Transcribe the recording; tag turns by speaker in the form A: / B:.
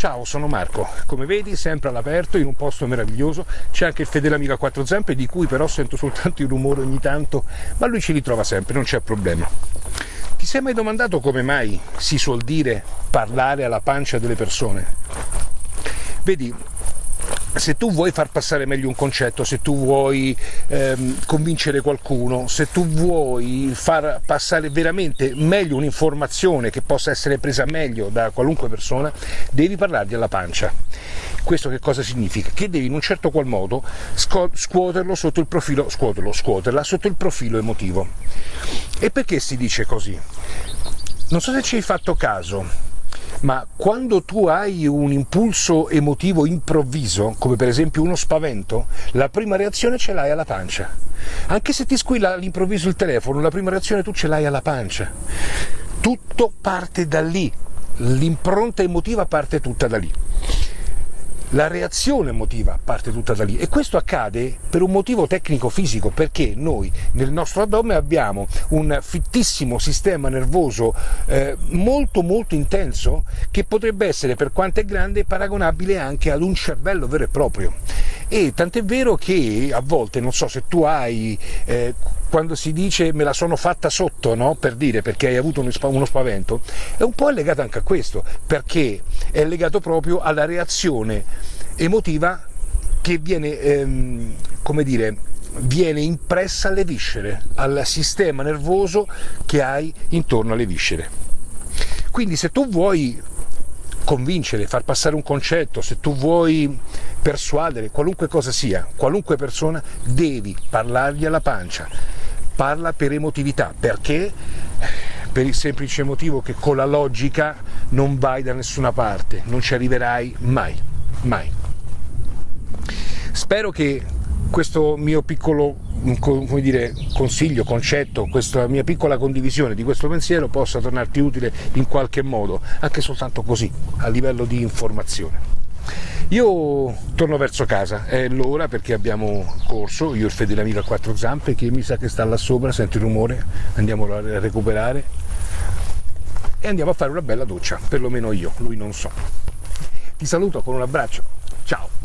A: Ciao, sono Marco. Come vedi, sempre all'aperto, in un posto meraviglioso. C'è anche il fedele amico a quattro zampe, di cui però sento soltanto il rumore ogni tanto, ma lui ci ritrova sempre, non c'è problema. Ti sei mai domandato come mai si suol dire parlare alla pancia delle persone? Vedi, se tu vuoi far passare meglio un concetto, se tu vuoi ehm, convincere qualcuno, se tu vuoi far passare veramente meglio un'informazione che possa essere presa meglio da qualunque persona, devi parlargli alla pancia. Questo che cosa significa? Che devi in un certo qual modo scuoterlo sotto il profilo, scuoterlo, scuoterla sotto il profilo emotivo. E perché si dice così? Non so se ci hai fatto caso, ma quando tu hai un impulso emotivo improvviso, come per esempio uno spavento, la prima reazione ce l'hai alla pancia. Anche se ti squilla all'improvviso il telefono, la prima reazione tu ce l'hai alla pancia. Tutto parte da lì, l'impronta emotiva parte tutta da lì la reazione emotiva parte tutta da lì e questo accade per un motivo tecnico-fisico perché noi nel nostro addome abbiamo un fittissimo sistema nervoso eh, molto molto intenso che potrebbe essere per quanto è grande paragonabile anche ad un cervello vero e proprio e tant'è vero che a volte, non so se tu hai, eh, quando si dice me la sono fatta sotto, no? per dire perché hai avuto uno spavento, è un po' legato anche a questo, perché è legato proprio alla reazione emotiva che viene, ehm, come dire, viene impressa alle viscere, al sistema nervoso che hai intorno alle viscere. Quindi se tu vuoi convincere, far passare un concetto, se tu vuoi persuadere, qualunque cosa sia, qualunque persona, devi parlargli alla pancia. Parla per emotività, perché? Per il semplice motivo che con la logica non vai da nessuna parte, non ci arriverai mai, mai. Spero che questo mio piccolo dire, consiglio, concetto, questa mia piccola condivisione di questo pensiero possa tornarti utile in qualche modo, anche soltanto così, a livello di informazione. Io torno verso casa, è l'ora perché abbiamo corso, io il fedele amico a quattro zampe che mi sa che sta là sopra, sento il rumore, andiamo a recuperare e andiamo a fare una bella doccia, perlomeno io, lui non so. Ti saluto con un abbraccio, ciao!